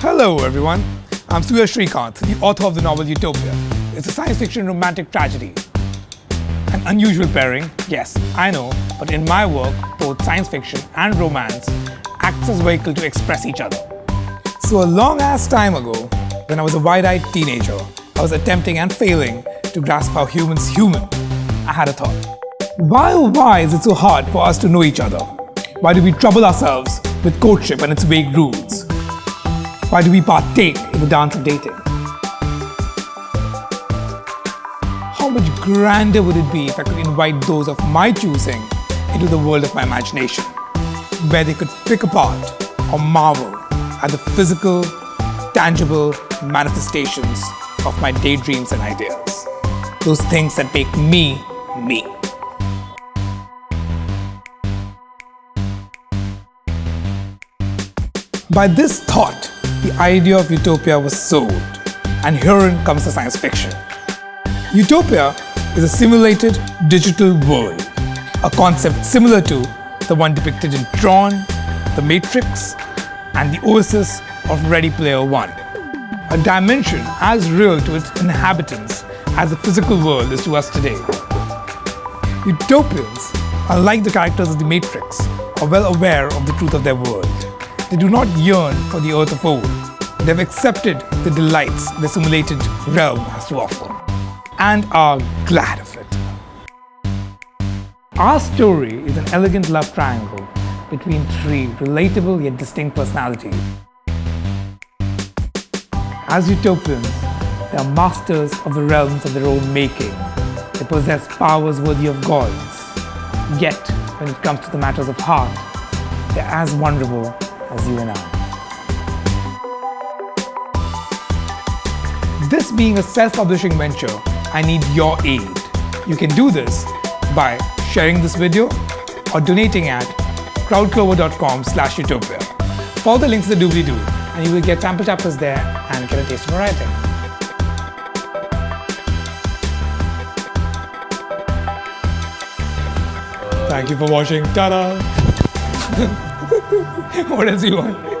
Hello everyone, I'm Surya Srikanth, the author of the novel Utopia. It's a science fiction romantic tragedy. An unusual pairing, yes, I know, but in my work, both science fiction and romance acts as vehicle to express each other. So a long ass time ago, when I was a wide-eyed teenager, I was attempting and failing to grasp how humans human. I had a thought. Why oh why is it so hard for us to know each other? Why do we trouble ourselves with courtship and its vague rules? Why do we partake in the dance of dating? How much grander would it be if I could invite those of my choosing into the world of my imagination, where they could pick apart or marvel at the physical, tangible manifestations of my daydreams and ideas. Those things that make me, me. By this thought, the idea of utopia was sold, and herein comes the science fiction. Utopia is a simulated digital world, a concept similar to the one depicted in Tron, The Matrix, and the oasis of Ready Player One. A dimension as real to its inhabitants as the physical world is to us today. Utopians, unlike the characters of The Matrix, are well aware of the truth of their world. They do not yearn for the earth of old. They've accepted the delights the simulated realm has to offer and are glad of it. Our story is an elegant love triangle between three relatable yet distinct personalities. As utopians, they are masters of the realms of their own making. They possess powers worthy of gods. Yet, when it comes to the matters of heart, they're as vulnerable as you and I. This being a self-publishing venture, I need your aid. You can do this by sharing this video or donating at crowdclover.com slash utopia. Follow the links in the doobly-doo and you will get sample chapters there and get a taste of writing. Thank you for watching. Ta-da! What else you want?